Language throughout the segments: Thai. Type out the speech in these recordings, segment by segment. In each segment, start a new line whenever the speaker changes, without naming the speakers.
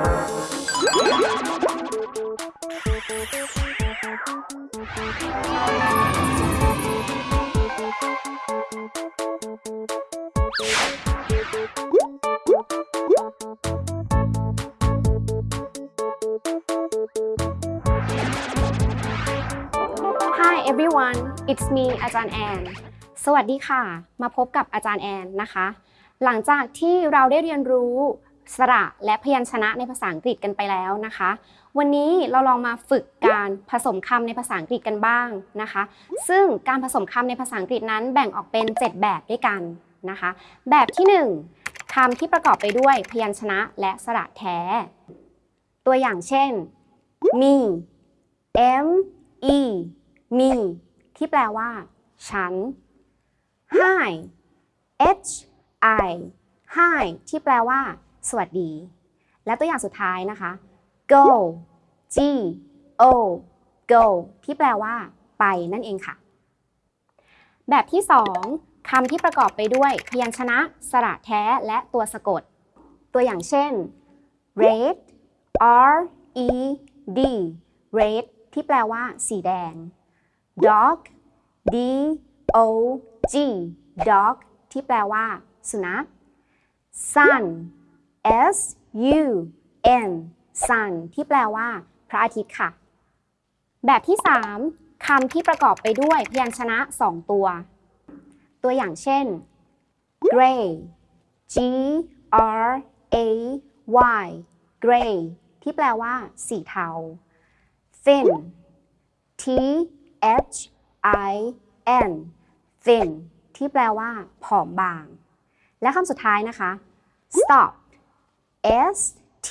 Hi everyone it's me อาจารย์แอนสวัสดีค่ะ มาพบกับอาจารย์แอนนะคะ หลังจากที่เราได้เรียนรู้ สระและพยัญชนะในภาษาอังกฤษกันไปแล้วนะคะ วันนี้เราลองมาฝึกการผสมคำในภาษาอังกฤษกันบ้างนะคะ ซึ่งการผสมคำในภาษาอังกฤษนั้นแบ่งออกเป็น 7 แบบด้วยกันนะคะ แบบที่ 1คำที่ประกอบไปด้วยพยัญชนะและสระแท้ ตัวอย่างเช่น me m e me ที่แปลว่า ฉัน hi h i hi ที่แปลว่า สวัสดี และตัวอย่างสุดท้ายนะคะ go g o go ที่แปลว่า ไปนั่นเองค่ะ แบบที่ 2คำที่ประกอบไปด้วย พยัญชนะ สระแท้และตัวสะกด ตัวอย่างเช่น red r e d red ที่แปลว่า สีแดง dog d o g dog ที่แปลว่า สุนัข sun s u n sun ที่แปลว่า พระอาทิตย์ค่ะ แบบที่ 3คำที่ประกอบไปด้วยพยัญชนะ 2 ตัว ตัวอย่างเช่น gray g r a y gray ที่แปลว่า สีเทา thin t h i n thin ที่แปลว่า ผอมบาง และคำสุดท้ายนะคะ stop s t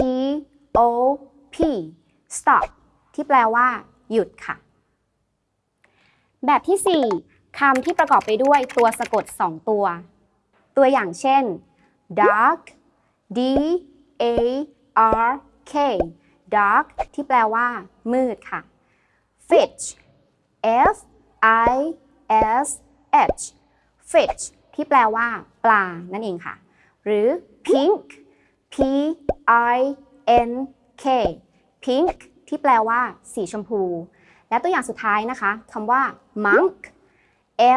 o p stop ที่แปลว่า หยุดค่ะ แบบที่ 4คำที่ประกอบไปด้วยตัวสะกด 2 ตัว ตัวอย่างเช่น dark d a r k dark ที่แปลว่า มืดค่ะ fish f i s h fish ที่แปลว่า ปลา นั่นเองค่ะ หรือ pink p i n k pink ที่แปลว่าสีชมพู และตัวอย่างสุดท้ายนะคะคำว่า monk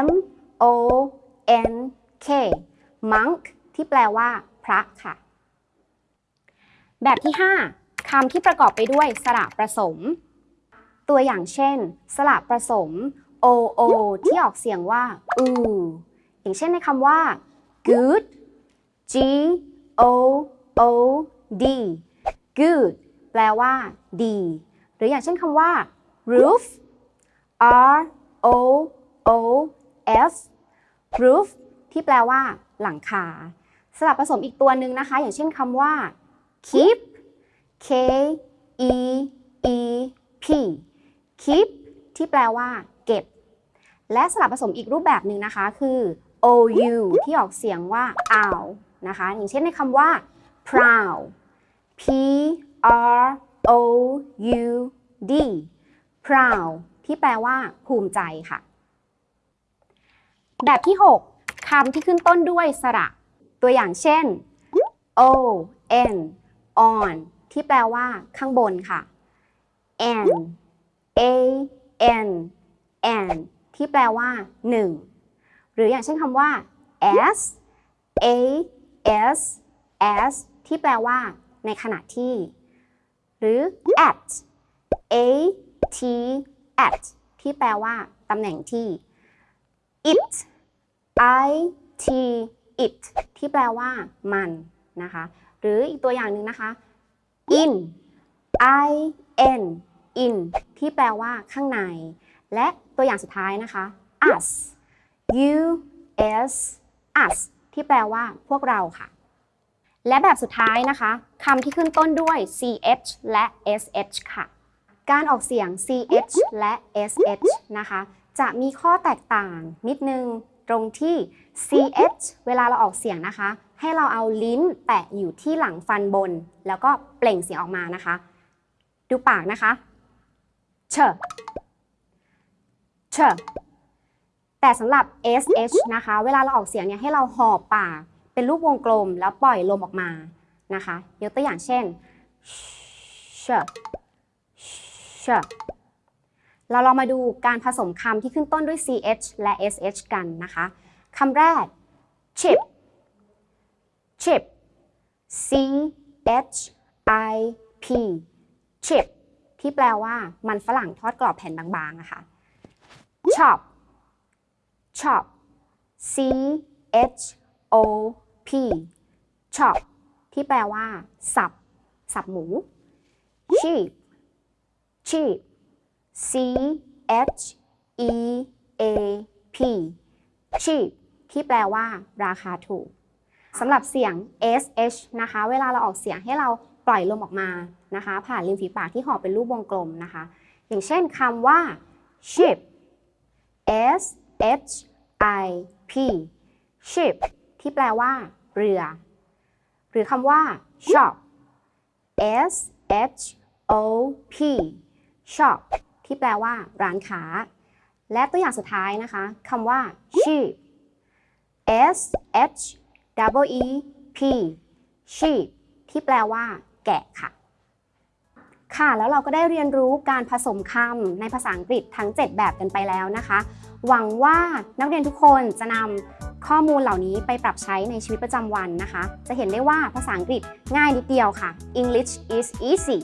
m o n k monk ที่แปลว่า พระค่ะ แบบที่ 5คำที่ประกอบไปด้วยสระประสม ตัวอย่างเช่น สระประสม o o ที่ออกเสียงว่า u อย่างเช่นในคำว่า good g o o d good แปลว่า ดี หรืออย่างเช่นคำว่า roof r o o f roof ที่แปลว่า หลังคา สลับผสมอีกตัวหนึ่งนะคะ อย่างเช่นคำว่า keep k e e p keep ที่แปลว่า เก็บ และสลับผสมอีกรูปแบบหนึ่งนะคะ คือ ou ที่ออกเสียงว่า ow นะคะ อย่างเช่นในคำว่า proud p r o u d proud ที่แปลว่า ภูมิใจค่ะ แบบที่ 6 คำที่ขึ้นต้นด้วยสระ ตัวอย่างเช่น o n on ที่แปลว่า ข้างบนค่ะ n a n n ที่แปลว่า 1 หรืออย่างเช่นคำว่า s a s s ที่แปลว่า ในขณะที่ หรือ at a t at ที่แปลว่า ตำแหน่งที่ it i t it ที่แปลว่า มันนะคะ หรืออีกตัวอย่างหนึ่งนะคะ in i n in ที่แปลว่า ข้างใน และตัวอย่างสุดท้ายนะคะ us u s us ที่แปลว่า พวกเราค่ะ และแบบสุดท้ายนะคะคำที่ขึ้นต้นด้วย ch และ sh ค่ะ การออกเสียง ch และ sh นะคะ จะมีข้อแตกต่างนิดนึงตรงที่ ch เวลาเราออกเสียงนะคะ ให้เราเอาลิ้นแตะอยู่ที่หลังฟันบน แล้วก็เปล่งเสียงออกมานะคะ ดูปากนะคะเชเชแต่สำหรับ sh นะคะ เวลาเราออกเสียงเนี่ยให้เราหอบปาก เป็นรูปวงกลมแล้วปล่อยลมออกมานะคะยกตัวอย่างเช่น sh sh เราลองมาดูการผสมคำที่ขึ้นต้นด้วย ch และ sh กันนะคะคำแรก chip chip c h i p chip ที่แปลว่ามันฝรั่งทอดกรอบแผ่นบางๆอะค่ะ chop chop c h o p chop ที่แปลว่า สับ สับหมู sheep sheep c h e a p cheap ที่แปลว่า ราคาถูกสำหรับเสียง sh นะคะ เวลาเราออกเสียงให้เราปล่อยลมออกมานะคะ ผ่านริมฝีปากที่ห่อเป็นรูปวงกลมนะคะ อย่างเช่นคำว่า ship s h i p ship ที่แปลว่า เรือ หรือคำว่า shop s h o p shop ที่แปลว่า ร้านค้า และตัวอย่างสุดท้ายนะคะคำว่า sheep s h w e p sheep ที่แปลว่า แกะค่ะ ค่ะ แล้วเราก็ได้เรียนรู้การผสมคำในภาษาอังกฤษทั้ง 7 แบบกันไปแล้วนะคะ หวังว่านักเรียนทุกคนจะนำ ข้อมูลเหล่านี้ไปปรับใช้ในชีวิตประจำวันนะคะ จะเห็นได้ว่าภาษาอังกฤษง่ายนิดเดียวค่ะ English is easy